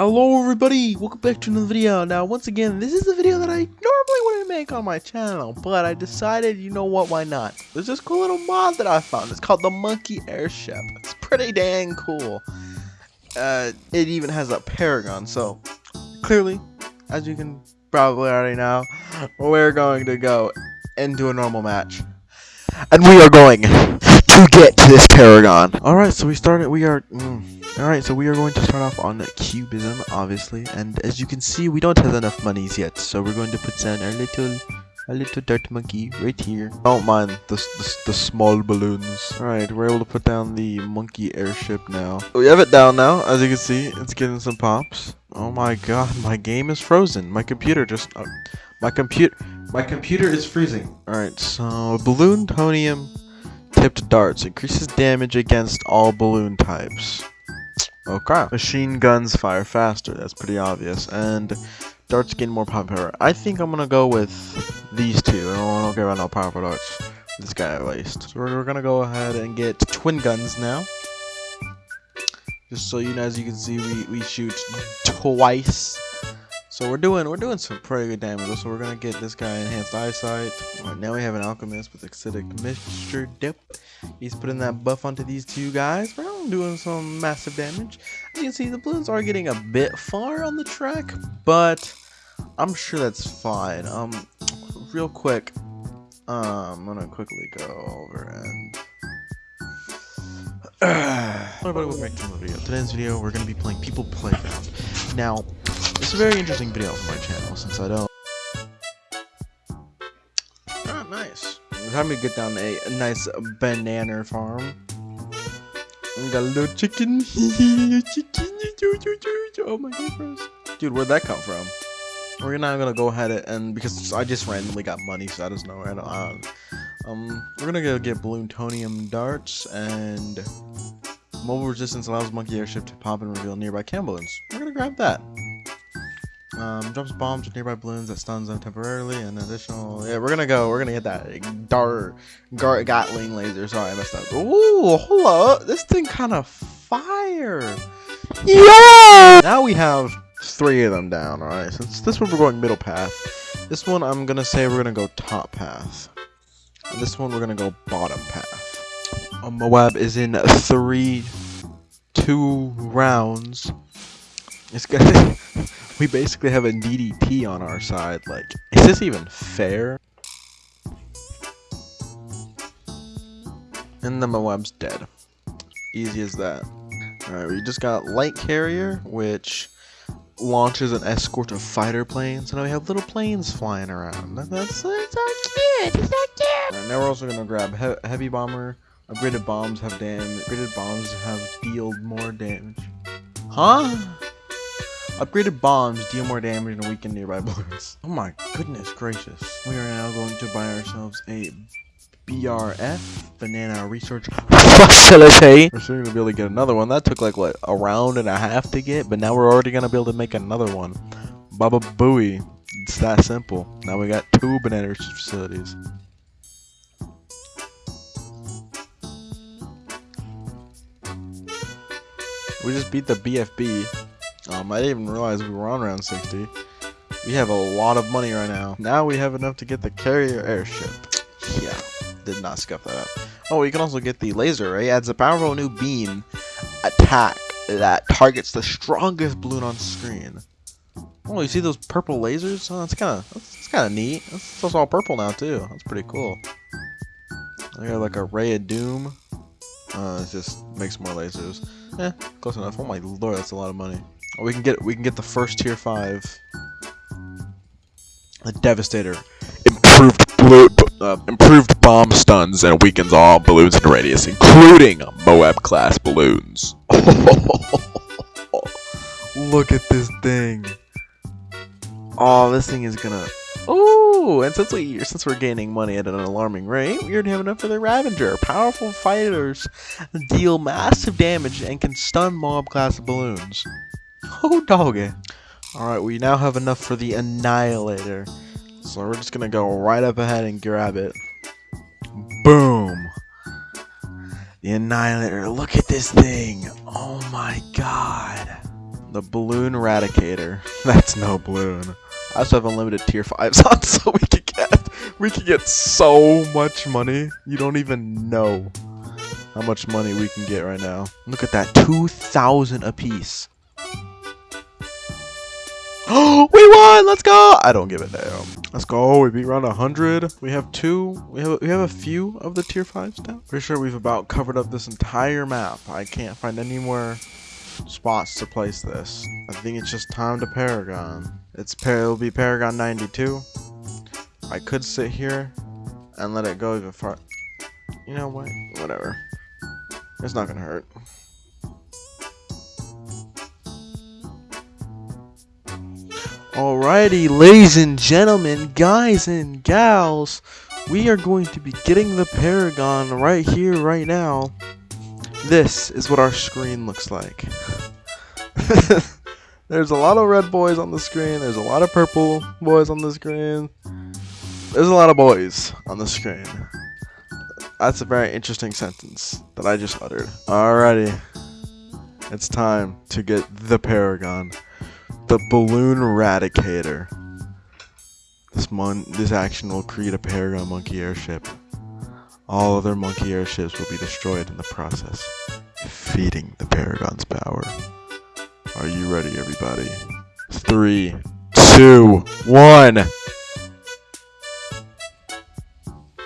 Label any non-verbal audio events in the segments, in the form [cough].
Hello everybody, welcome back to another video. Now once again, this is the video that I normally wouldn't make on my channel, but I decided, you know what, why not? There's this cool little mod that I found, it's called the Monkey Airship. It's pretty dang cool. Uh, it even has a Paragon, so clearly, as you can probably already know, we're going to go into a normal match. And we are going to get to this Paragon. Alright, so we started, we are... Mm, Alright, so we are going to start off on cubism, obviously, and as you can see, we don't have enough monies yet, so we're going to put down our little, a little dart monkey right here. Don't mind the, the, the small balloons. Alright, we're able to put down the monkey airship now. We have it down now, as you can see, it's getting some pops. Oh my god, my game is frozen. My computer just, uh, my computer, my computer is freezing. Alright, so Bloontonium tipped darts increases damage against all balloon types. Oh crap. Machine guns fire faster, that's pretty obvious. And darts gain more power. I think I'm gonna go with these two. I don't care about no powerful darts. This guy at least. So we're, we're gonna go ahead and get twin guns now. Just so you know, as you can see, we, we shoot twice. So we're doing we're doing some pretty good damage. So we're gonna get this guy enhanced eyesight. Right now we have an alchemist with acidic mixture dip. He's putting that buff onto these two guys. We're doing some massive damage. As you can see, the balloons are getting a bit far on the track, but I'm sure that's fine. Um, real quick, um, I'm gonna quickly go over and. [sighs] Everybody, welcome back to another video. Today's video, we're gonna be playing People Playground. Now, it's a very interesting video for my channel since I don't Ah, nice. time to get down a, a nice banana farm. Little chicken. chicken. Oh my. Dude, where'd that come from? We're now gonna go ahead and because I just randomly got money, so I just know right on. Um, we're gonna go get Bloontonium darts and mobile resistance allows monkey airship to pop and reveal nearby cam balloons. We're gonna grab that. Um, drops bombs with nearby balloons that stuns them temporarily, and additional. Yeah, we're gonna go. We're gonna get that dart, gar, Gatling laser. Sorry, I messed up. Ooh, hold up. This thing kind of fire. Yeah. Now we have three of them down. All right. Since this one we're going middle path. This one I'm gonna say we're gonna go top path. And this one we're gonna go bottom path. Um, Moab is in three, two rounds. It's gonna. [laughs] we basically have a DDT on our side. Like, is this even fair? And the Moab's dead. Easy as that. Alright, we just got Light Carrier, which launches an escort of fighter planes. And now we have little planes flying around. That, that's, that's so cute. It's so cute. Now we're also gonna grab he Heavy Bomber. Upgraded bombs have damage. Upgraded bombs have dealt more damage. Huh? Upgraded bombs deal more damage and weaken nearby [laughs] balloons. Oh my goodness gracious. We are now going to buy ourselves a BRF, Banana Research Facility. We're soon gonna be able to get another one. That took like, what, a round and a half to get, but now we're already gonna be able to make another one. Baba Booey. It's that simple. Now we got two Banana Research Facilities. We just beat the BFB. Um, I didn't even realize we were on round 60. We have a lot of money right now. Now we have enough to get the carrier airship. Yeah, did not scuff that up. Oh, you can also get the laser array. Adds a powerful new beam attack that targets the strongest balloon on screen. Oh, you see those purple lasers? Oh, that's kind of that's, kind of neat. That's, that's all purple now too. That's pretty cool. They got like a ray of doom. Uh, it just makes more lasers. Eh, close enough. Oh my lord, that's a lot of money. Oh, we can get we can get the first tier five. The devastator, improved blue, uh, improved bomb stuns and weakens all balloons in radius, including Moab class balloons. [laughs] Look at this thing. Oh, this thing is gonna. Oh, and since we since we're gaining money at an alarming rate, we already have enough for the Ravager. Powerful fighters deal massive damage and can stun Moab class balloons. Oh, doggy. Alright, we now have enough for the Annihilator. So we're just gonna go right up ahead and grab it. Boom! The Annihilator. Look at this thing. Oh my god. The balloon eradicator. [laughs] That's no balloon. I also have unlimited tier fives [laughs] on, so we can get we can get so much money. You don't even know how much money we can get right now. Look at that, two thousand apiece. Oh, [gasps] we won! Let's go! I don't give a damn. Let's go. We beat around hundred. We have two. We have we have a few of the tier fives now. Pretty sure we've about covered up this entire map. I can't find any more spots to place this. I think it's just time to Paragon. It's par it'll be Paragon 92. I could sit here and let it go even far. You know what? Whatever. It's not gonna hurt. Alrighty, ladies and gentlemen, guys and gals, we are going to be getting the Paragon right here, right now. This is what our screen looks like. [laughs] There's a lot of red boys on the screen, there's a lot of purple boys on the screen. There's a lot of boys on the screen. That's a very interesting sentence that I just uttered. Alrighty. It's time to get the Paragon the balloon eradicator. This mon this action will create a Paragon monkey airship. All other monkey airships will be destroyed in the process, feeding the Paragon's power. Are you ready, everybody? Three, two, one.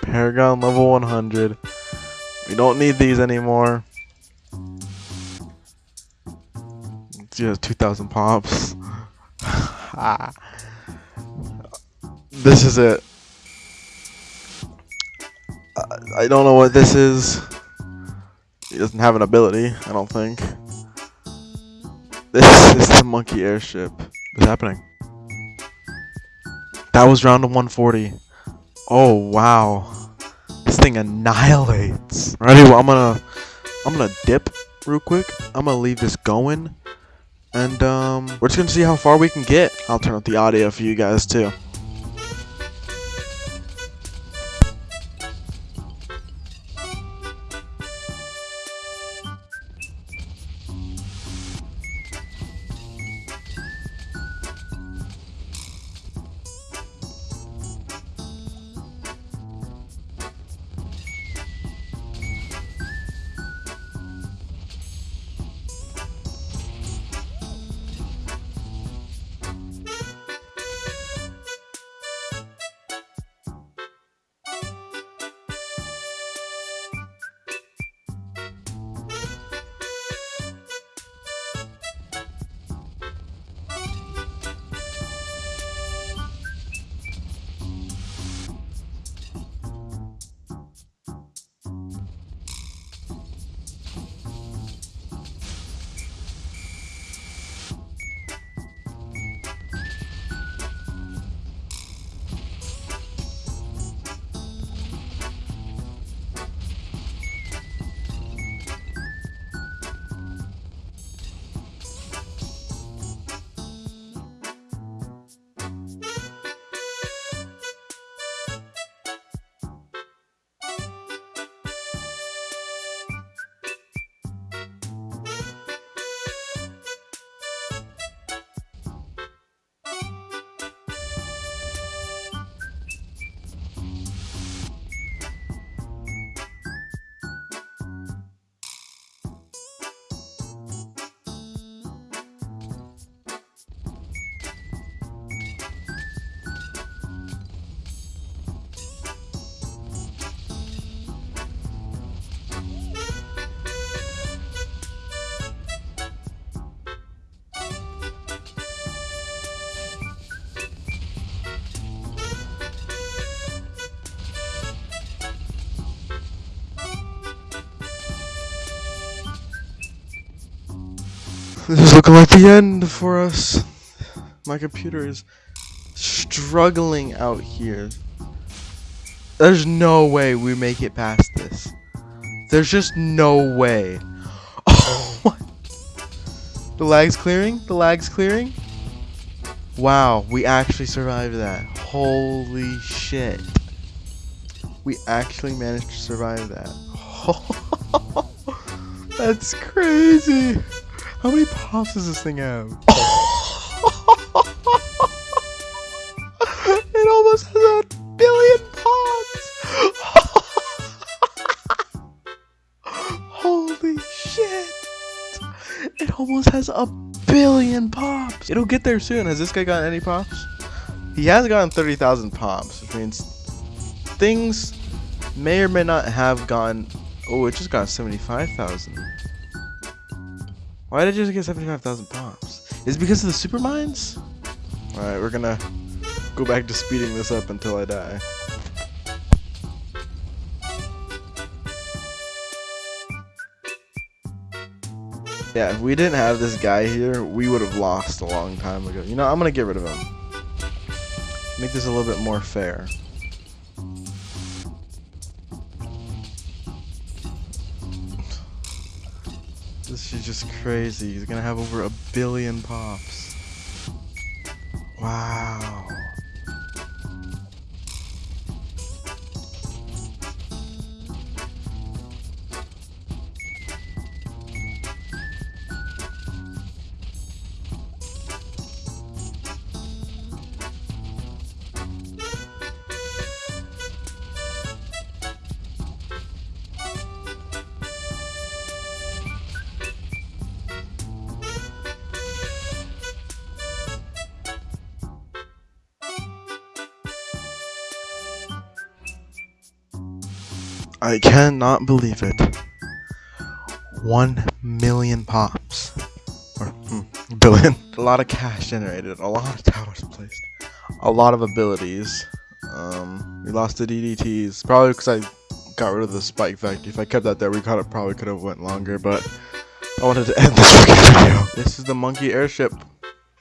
Paragon level 100. We don't need these anymore. Just 2,000 pops. [laughs] this is it. I don't know what this is. He doesn't have an ability, I don't think. This [laughs] is the monkey airship. What's happening? That was round of 140. Oh wow. This thing annihilates. Alrighty, well I'm gonna I'm gonna dip real quick. I'm gonna leave this going. And um, we're just gonna see how far we can get. I'll turn up the audio for you guys too. This is looking like the end for us. My computer is struggling out here. There's no way we make it past this. There's just no way. [laughs] Oh, the lag's clearing? The lag's clearing? Wow, we actually survived that. Holy shit. We actually managed to survive that. [laughs] That's crazy. How many pops does this thing have? [laughs] it almost has a billion pops! [laughs] Holy shit! It almost has a billion pops! It'll get there soon. Has this guy gotten any pops? He has gotten 30,000 pops, which means things may or may not have gone. Oh, it just got 75,000. Why did it just get 75,000 pops? Is it because of the super mines? Alright, we're gonna go back to speeding this up until I die. Yeah, if we didn't have this guy here, we would have lost a long time ago. You know, I'm gonna get rid of him. Make this a little bit more fair. This is just crazy. He's gonna have over a billion pops. Wow. I cannot believe it. One million pops. Or, hmm, billion. [laughs] A lot of cash generated, a lot of towers placed, a lot of abilities. Um, we lost the DDTs, probably because I got rid of the spike effect. If I kept that there, we probably could have went longer, but I wanted to end this [laughs] video. This is the Monkey Airship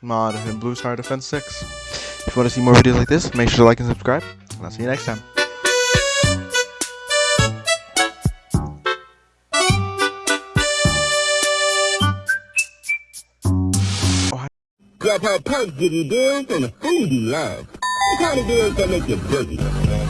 mod in Bloons Tower Defense 6. If you want to see more videos like this, make sure to like and subscribe, and I'll see you next time. Grab how punch did he do and the food he loves. The kind of girls that make you boogie.